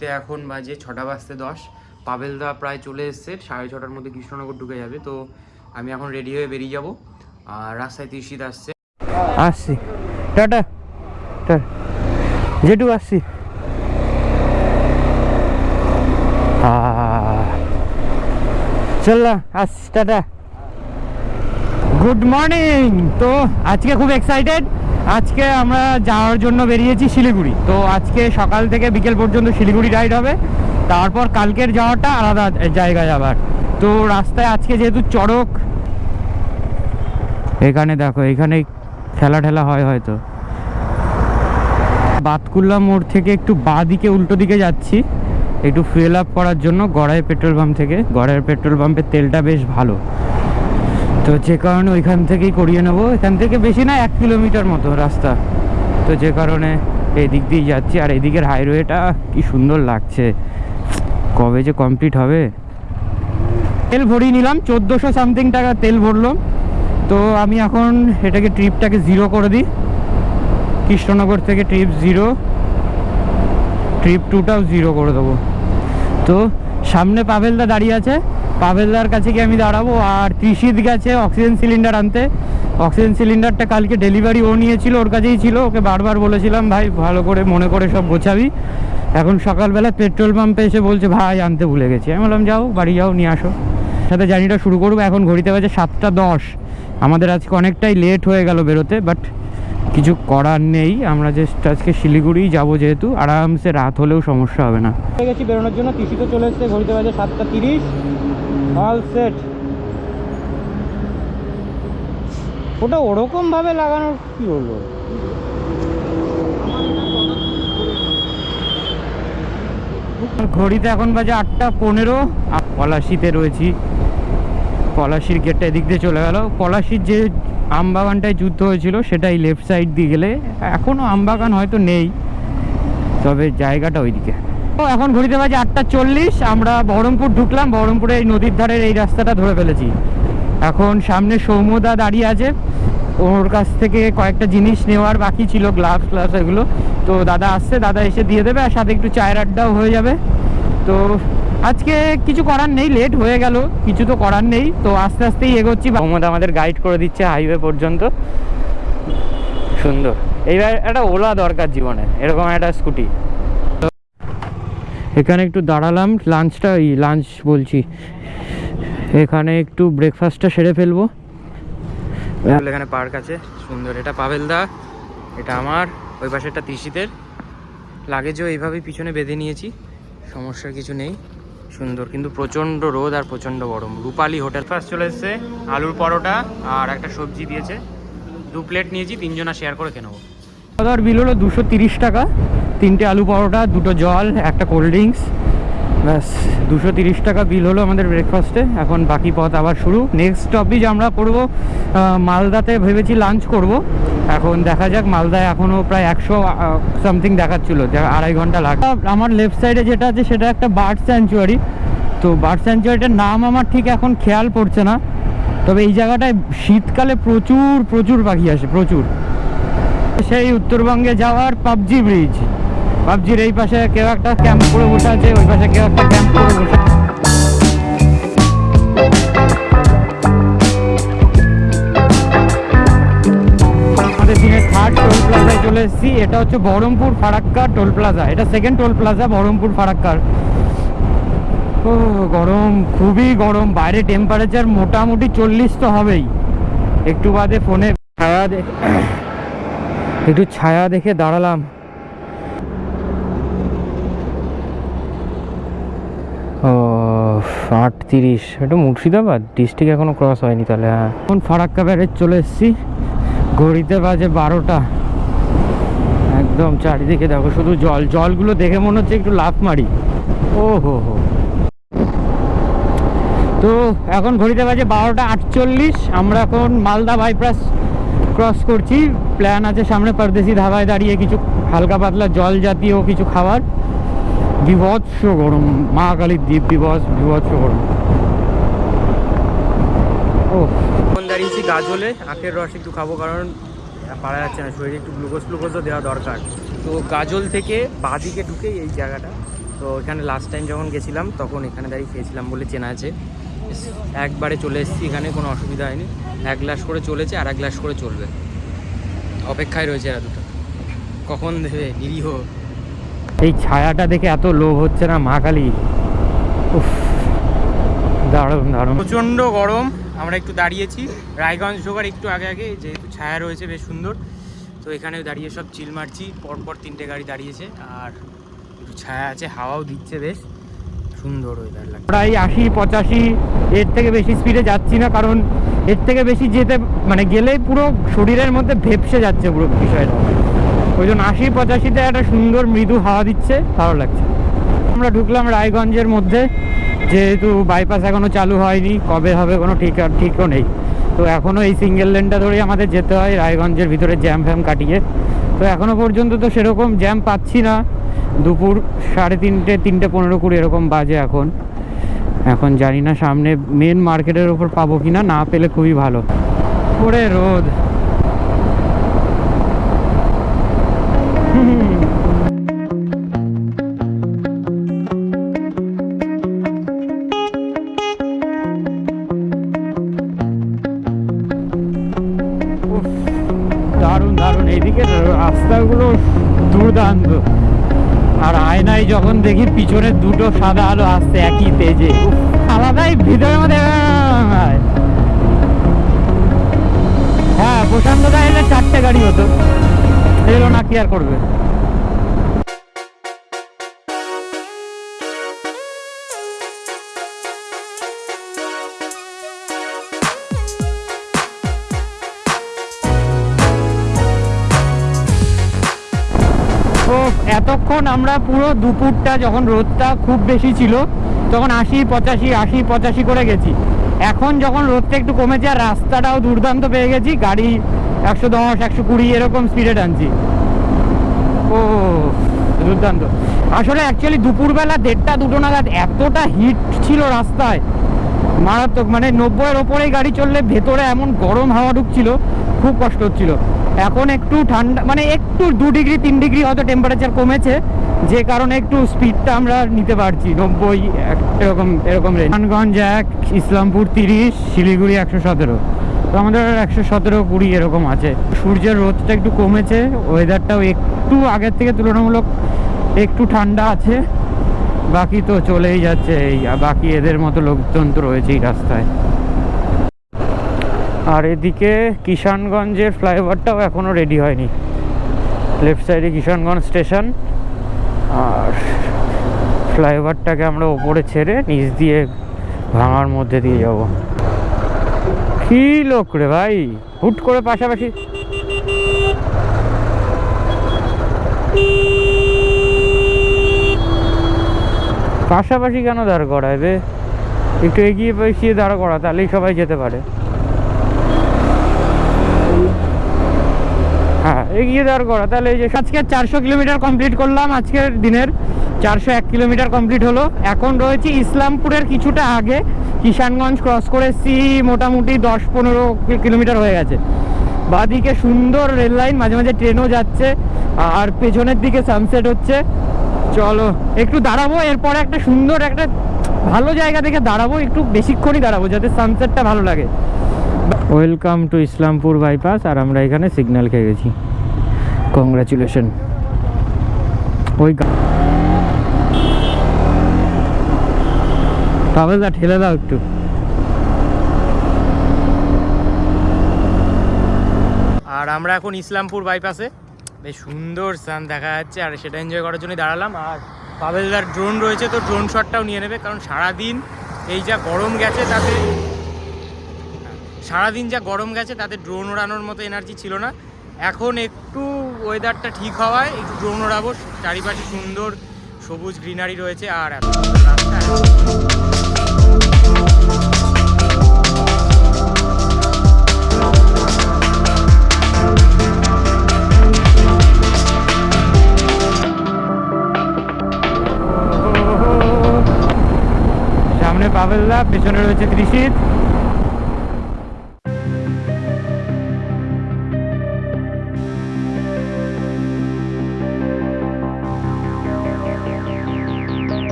ঘড়িতে এখন বাজে ছটা বাজতে দশ। পাবেলদা প্রায় চলে এসছে, সাড়ে ছটার মধ্যে কৃষ্ণনগর ঢুকে যাবে। তো আমি এখন রেডি হয়ে বেরিয়ে যাব। আর রাস্তায় তিরশিত আসছে। আসছি। টাটা। টাটা জেঠু, আসছি। চললাম আসছি। টাটা। Good morning. তো আজকে খুব এক্সাইটেড আজকে আমরা যাওয়ার জন্য বেরিয়েছি শিলিগুড়ি। তো আজকে সকাল থেকে বিকেল পর্যন্ত শিলিগুড়ি রাইড হবে। তারপর কালকের যাওয়াটা আলাদা জায়গায় যাবার তো রাস্তায় আজকে যেহেতু চড়ক, এখানে দেখো, এখানে খেলা ঠেলা হয় হয়তো। বাতকুল্লা মোড় থেকে একটু বাঁ দিকে উল্টো দিকে যাচ্ছি। একটু ফুয়েল আপ করার জন্য গড়াই পেট্রোল পাম্প থেকে। গড়াইয়ের পেট্রোল পাম্পের তেলটা বেশ ভালো। তো যে কারণে ওইখান থেকেই করিয়ে নেব। এখান থেকে বেশি না, এক কিলোমিটার মতো রাস্তা। তো যে কারণে এই দিক দিয়ে যাচ্ছি। আর এদিকের হাইওয়েটা কি সুন্দর লাগছে। কবে যে কমপ্লিট হবে? তেল ভরিয়ে নিলাম, চোদ্দোশো সামথিং টাকা তেল ভরলাম তো আমি এখন এটাকে ট্রিপটাকে জিরো করে দিই। কৃষ্ণনগর থেকে ট্রিপ জিরো ট্রিপ টুটাও জিরো করে দেবো। তো সামনে পাভেলদা দাঁড়িয়ে আছে। পাভেলদার কাছে গিয়ে আমি দাঁড়াবো আর ত্রিশিত গেছে অক্সিজেন সিলিন্ডার আনতে। অক্সিজেন সিলিন্ডারটা কালকে ডেলিভারি ও নিয়েছিল, ওর কাছেই ছিল। ওকে বারবার বলেছিলাম, ভাই, ভালো করে মনে করে সব গোছাবি। এখন সকালবেলা পেট্রোল পাম্পে এসে বলছে, ভাই, আনতে ভুলে গেছি। আমি বললাম, যাও, বাড়ি যাও, নিয়ে আসো। সাথে জার্নিটা শুরু করব। এখন ঘড়িতে বাজে সাতটা দশ। আমাদের আজকে অনেকটাই লেট হয়ে গেল বেরোতে, বাট কিছু করার নেই আমরা জাস্ট আজকে শিলিগুড়ি যাব যেহেতু আরামসে রাত হলেও সমস্যা হবে না। গেছি বেরোনোর জন্য কৃষিতে চলে এসছে ঘড়িতে বাজে সাতটা তিরিশ। অল সেট ওটা ওরকম ভাবে লাগানোর কি হলো? ঘড়িতে এখন বাজে আটটা পনেরো পলাশিতে রয়েছি। পলাশির গেটটা এদিক দিয়ে চলে গেল। পলাশির যে আমবাগানটায় যুদ্ধ হয়েছিল, সেটাই লেফট সাইড দিয়ে গেলে এখনও আমবাগান হয়তো নেই, তবে জায়গাটা ওইদিকে। তো এখন ঘড়িতে বাজে আটটা চল্লিশ, আমরা বহরমপুর ঢুকলাম, বহরমপুরে এই নদীর ধারের এই রাস্তাটা ধরে ফেলেছি। এখন সামনে সৌম্যদা দাঁড়িয়ে আছে, ওর কাছ থেকে কয়েকটা জিনিস নেওয়ার বাকি ছিল গ্লাভস গ্লাভস এগুলো। তো দাদা আসছে, দাদা এসে দিয়ে দেবে, আর সাথে একটু চায়ের আড্ডাও হয়ে যাবে। তো আজকে কিছু করার নেই লেট হয়ে গেল কিছু তো করার নেই তো আস্তে আস্তেই এগোচ্ছি। মোহাম্মদ আমাদের গাইড করে দিচ্ছে হাইওয়ে পর্যন্ত। সুন্দর। এইবার একটা ওলা দরকার জীবনে এরকম একটা স্কুটি এখানে একটু দাঁড়ালাম লাঞ্চটা এই লাঞ্চ বলছি। এখানে একটু ব্রেকফাস্টটা সেরে ফেলব। এখানে পার্ক আছে সুন্দর। এটা পাবেলদা এটা আমার ওই পাশে একটা তিসিতের লাগেজও এইভাবেই পিছনে বেঁধে নিয়েছি সমস্যার কিছু নেই। সুন্দর, কিন্তু প্রচণ্ড রোদ আর প্রচণ্ড গরম। রূপালি হোটেল ফার্স্ট চলে এসছে, আলুর পরোটা আর একটা সবজি দিয়েছে। দু প্লেট নিয়েছি, তিনজনা শেয়ার করে কেনবো নেব। খাওয়া দাওয়ার বিল হলো দুশো তিরিশ টাকা। তিনটে আলু পরোটা, দুটো জল, একটা কোল্ড ড্রিঙ্কস ব্যাস, দুশো তিরিশ টাকা বিল হলো আমাদের ব্রেকফাস্টে এখন বাকি পথ আবার শুরু। নেক্সট স্টপেজ আমরা করব মালদাতে ভেবেছি লাঞ্চ করব। এখন দেখা যাক, মালদায় এখনও প্রায় একশো সামথিং দেখাচ্ছিলো আড়াই ঘণ্টা লাগে আমার লেফট সাইডে যেটা আছে, সেটা একটা বার্ড স্যাঞ্চুয়ারি তো বার্ড স্যাঞ্চুয়ারিটার নাম আমার ঠিক এখন খেয়াল পড়ছে না। তবে এই জায়গাটায় শীতকালে প্রচুর প্রচুর পাখি আসে, প্রচুর। সেই উত্তরবঙ্গে যাওয়ার পাবজি ব্রিজ পাবজির এই পাশে কেউ একটা ক্যাম্প করে বসে আছে, ওই পাশে কেউ একটা ক্যাম্প করে বসে আমাদের দিনে থার্ড টোল প্লাজায় চলে এসেছি, এটা হচ্ছে বহরমপুর ফারাক্কা টোল প্লাজা এটা সেকেন্ড টোল প্লাজা বহরমপুর ফারাক্কার। ও, গরম, খুবই গরম। বাইরে টেম্পারেচার মোটামুটি চল্লিশ তো হবেই। একটু বাদে ফোনে ছায়া একটু ছায়া দেখে দাঁড়ালাম ও আট তিরিশ এটা মুর্শিদাবাদ? ডিস্ট্রিক্ট এখনও ক্রস হয়নি তাহলে হ্যাঁ। এখন ফারাক্কা ব্যারেজ চলে এসেছি। ঘড়িতে বাজে বারোটা। একদম চারিদিকে দেখো, শুধু জল। জলগুলো দেখে মনে হচ্ছে একটু লাফ মারি। ও হো হো। তো এখন ঘড়িতে বাজে বারোটা আটচল্লিশ। আমরা এখন মালদা বাইপাস ক্রস করছি। প্ল্যান আছে সামনে পারদেশি ধাবায় দাঁড়িয়ে কিছু হালকা পাতলা জল জাতীয় কিছু খাবার। বিভৎস গরম। মা কালীর দ্বীপ দিবস বিভৎস গরম। ও দাঁড়িয়েছি গাজলে আখের রস একটু খাব, কারণ পারা যাচ্ছে না, শরীরে একটু গ্লুকোজ ফ্লুকোজও দেওয়া দরকার। তো গাজল থেকে বাদিকে ঢুকেই এই জায়গাটা। তো এখানে লাস্ট টাইম যখন গেছিলাম, তখন এখানে দাঁড়িয়ে খেয়েছিলাম বলে চেনা আছে। একবারে চলে এসেছি, এখানে কোনো অসুবিধা হয়নি। এক গ্লাস করে চলেছে, আর এক গ্লাস করে চলবে। অপেক্ষায় রয়েছে এরা দুটো। কখন দেবে, নিরীহ এই ছায়াটা দেখে এত লোভ হচ্ছে না মা কালী। উফ দারুণ দারুণ। প্রচণ্ড গরম আমরা একটু দাঁড়িয়েছি। রায়গঞ্জ ঢোকার একটু আগে আগে যেহেতু ছায়া রয়েছে বেশ সুন্দর। তো এখানে দাঁড়িয়ে সব চিল মারছি পরপর তিনটে গাড়ি দাঁড়িয়েছে আর একটু ছায়া আছে হাওয়াও দিচ্ছে বেশ। সুন্দর ওয়েদার লাগে প্রায় আশি পঁচাশি এর থেকে বেশি স্পিডে যাচ্ছি না কারণ এর থেকে বেশি যেতে মানে গেলেই পুরো শরীরের মধ্যে ভেপসে যাচ্ছে পুরো বিষয়টা। ওই জন্য আশি, পঁচাশিতে একটা সুন্দর মৃদু হাওয়া দিচ্ছে, ভালো লাগছে। আমরা ঢুকলাম রায়গঞ্জের মধ্যে, যেহেতু বাইপাস এখনও চালু হয়নি, কবে হবে কোনো ঠিক, ঠিকও নেই। তো এখনও এই সিঙ্গেল লেনটা ধরেই আমাদের যেতে হয়, রায়গঞ্জের ভিতরে জ্যাম ফ্যাম কাটিয়ে। তো এখনও পর্যন্ত তো সেরকম জ্যাম পাচ্ছি না। দুপুর সাড়ে তিনটে তিনটে পনেরো কুড়ি এরকম বাজে এখন। এখন জানি না সামনে মেন মার্কেটের ওপর পাবো কিনা, না পেলে খুবই ভালো। ওরে রোদ। দুর্দান্ত আর আয়নায় যখন দেখি পিছনে দুটো সাদা আলো আসছে একই তেজে। আলাদাই ভিতরে মধ্যে হ্যাঁ। প্রশান্ত দা এলে চারটে গাড়ি হতো। এলো না কি আর করবে? আমরা পুরো দুপুরটা যখন রোদটা খুব বেশি ছিল, তখন আশি, পঁচাশি আশি, পঁচাশি করে গেছি। এখন যখন রোদটা একটু কমেছে আর রাস্তাটাও দুর্দান্ত পেয়ে গেছি, গাড়ি একশো দশ, একশো কুড়ি এরকম স্পিডে টানছি। ও দুর্দান্ত। আসলে অ্যাকচুয়ালি দুপুরবেলা দেড়টা, দুটো নাগাদ এতটা হিট ছিল রাস্তায়। মারাত্মক মানে নব্বইয়ের ওপরেই গাড়ি চললে ভেতরে এমন গরম হাওয়া ঢুকছিল, খুব কষ্ট হচ্ছিল। এখন একটু ঠান্ডা মানে একটু দু ডিগ্রি, তিন ডিগ্রি হয়তো টেম্পারেচার কমেছে যে কারণে একটু স্পিডটা আমরা নিতে পারছি। নব্বই এরকম এরকম রেঞ্জ এক, ইসলামপুর তিরিশ, শিলিগুড়ি একশো সতেরো। তো আমাদের একশো সতেরো, কুড়ি এরকম আছে। সূর্যের রোদটা একটু কমেছে ওয়েদারটাও একটু আগের থেকে তুলনামূলক একটু ঠান্ডা আছে। বাকি তো চলেই যাচ্ছে এই বাকি এদের মতো লোকজন তো রয়েছেই রাস্তায়। আর এদিকে কিষানগঞ্জের ফ্লাইওভারটাও এখনও রেডি হয়নি। লেফট সাইডে কিষানগঞ্জ স্টেশন আর ফ্লাইওভারটাকে আমরা ওপরে ছেড়ে নিচ দিয়ে ভাঙার মধ্যে দিয়ে যাব। কি লোক রে ভাই? হুট করে পাশাপাশি। পাশাপাশি কেন দাঁড় করায় বে? একটু এগিয়ে পেছিয়ে দাঁড় করা তাহলেই সবাই যেতে পারে। এগিয়ে দাঁড় করা। তাহলে এই যে আজকে চারশো কিলোমিটার কমপ্লিট করলাম, আজকের দিনের চারশো এক কিলোমিটার কমপ্লিট হলো। এখন রয়েছে ইসলামপুরের কিছুটা আগে, কিষানগঞ্জ ক্রস করে এসছি, মোটামুটি দশ পনেরো কিলোমিটার হয়ে গেছে। বাদিকে সুন্দর রেল লাইন, মাঝে মাঝে ট্রেনও যাচ্ছে, আর পেছনের দিকে সানসেট হচ্ছে। চলো, একটু দাঁড়াবো, এরপরে একটা সুন্দর একটা ভালো জায়গা দেখে দাঁড়াবো, একটু বেশিক্ষণই দাঁড়াবো, যাতে সানসেটটা ভালো লাগে। ওয়েলকাম টু ইসলামপুর বাইপাস আর আমরা এখানে সিগন্যাল খেয়ে গেছি। কংগ্রাচুলেশন। ওই গা- পাবেলদা ঠেলে দাও একটু। আর আমরা এখন ইসলামপুর বাইপাসে। বেশ সুন্দর সান দেখা যাচ্ছে, আর সেটা এনজয় করার জন্যই দাঁড়ালাম। আর পাবেলদার ড্রোন রয়েছে, তো ড্রোন শটটাও নিয়ে নেবে, কারণ সারাদিন এই যা গরম গেছে, তাতে সারাদিন যা গরম গেছে, তাতে ড্রোন ওড়ানোর মতো এনার্জি ছিল না। এখন একটু ওয়েদারটা ঠিক হওয়ায় একটু ড্রোন ওড়াবো চারিপাশে সুন্দর সবুজ গ্রিনারি রয়েছে আর রাস্তা সামনে পাবেলদা পেছনে রয়েছে ত্রিশিত।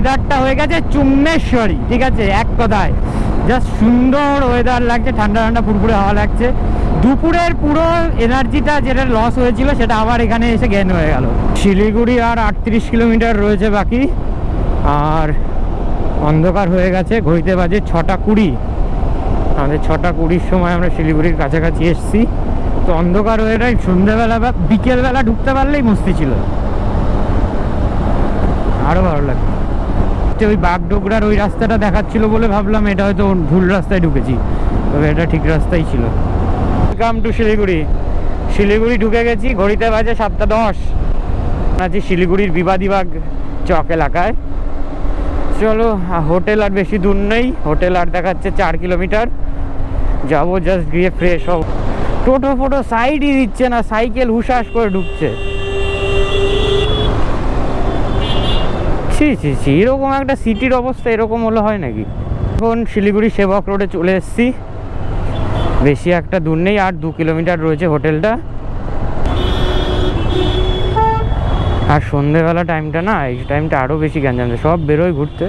ওয়েদারটা হয়ে গেছে চুম্মেশ্বরী, ঠিক আছে? এক কথায়। জাস্ট সুন্দর ওয়েদার লাগছে, ঠান্ডা ঠান্ডা ফুরফুরে হাওয়া লাগছে। দুপুরের পুরো এনার্জিটা যেটা লস হয়েছিল, সেটা আবার এখানে এসে গেন হয়ে গেল। শিলিগুড়ি আর আটত্রিশ কিলোমিটার রয়েছে বাকি। আর অন্ধকার হয়ে গেছে, ঘড়িতে বাজে ছটা কুড়ি। আমাদের ছটা কুড়ির সময় আমরা শিলিগুড়ির কাছাকাছি এসেছি। তো অন্ধকার হয়ে যায় সন্ধ্যেবেলা বা বিকেলবেলা ঢুকতে পারলেই মস্তি ছিল। আরও ভালো লাগতো। তো ওই বাগডোগরার ওই রাস্তাটা দেখাচ্ছিল বলে ভাবলাম, এটা হয়তো ভুল রাস্তায় ঢুকেছি। তবে এটা ঠিক রাস্তাই ছিল। Welcome to Siliguri. শিলিগুড়ি ঢুকে গেছি, ঘড়িতে বাজে সাতটা দশ। আছি শিলিগুড়ির বিবাদীবাগ চক এলাকায়। চলো হোটেল আর বেশি দূর নেই। হোটেল আর দেখাচ্ছে চার কিলোমিটার। যাব জাস্ট গিয়ে ফ্রেশ হব। টোটো ফোটো সাইডই দিচ্ছে না, সাইকেল হুশাস করে ঢুকছে। ছি ছি ছি, এরকম একটা সিটির অবস্থা এরকম হলে হয় নাকি? এখন শিলিগুড়ি সেবক রোডে চলে এসেছি। বেশি একটা দূর নেই, আর দু কিলোমিটার রয়েছে হোটেলটা। আর সন্ধেবেলা টাইমটা না, এই টাইমটা আরও বেশি গ্যাঞ্জাম। সব বেরোয় ঘুরতে।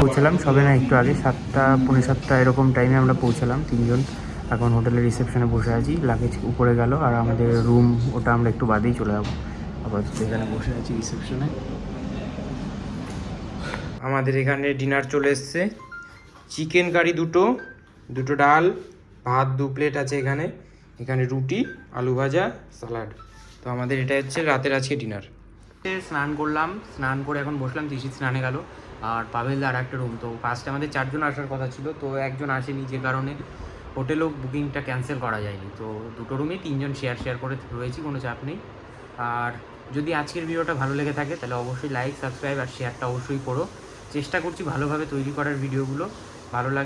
পৌঁছালাম, সবে না একটু আগে সাতটা, পৌনে সাতটা এরকম টাইমে আমরা পৌঁছালাম তিনজন। এখন হোটেলের রিসেপশনে বসে আছি লাগেজ উপরে গেল, আর আমাদের রুম ওটা আমরা একটু বাদেই চলে যাব। আপাতত এখানে বসে আছি রিসেপশনে আমাদের এখানে ডিনার চলে এসছে। চিকেন কারি দুটো দুটো ডাল, ভাত দু প্লেট আছে এখানে। এখানে রুটি, আলু ভাজা স্যালাড তো আমাদের এটা হচ্ছে রাতের আজকে ডিনার। স্নান করলাম, স্নান করে এখন বসলাম তিসি স্নানে গেল। আর পাবেল আর একটা রুম তো ফার্স্টে আমাদের চারজন আসার কথা ছিল, তো একজন আসেনি যে কারণে হোটেলও বুকিংটা ক্যান্সেল করা যায়নি। তো দুটো রুমে তিনজন শেয়ার শেয়ার করে রয়েছি, কোনো চাপ নেই। আর যদি আজকের ভিডিওটা ভালো লেগে থাকে, তাহলে অবশ্যই লাইক সাবস্ক্রাইব আর শেয়ারটা অবশ্যই করো। চেষ্টা করছি ভালোভাবে তৈরি করার ভিডিওগুলো। ভালো লাগে